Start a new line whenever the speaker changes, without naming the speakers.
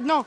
Одно.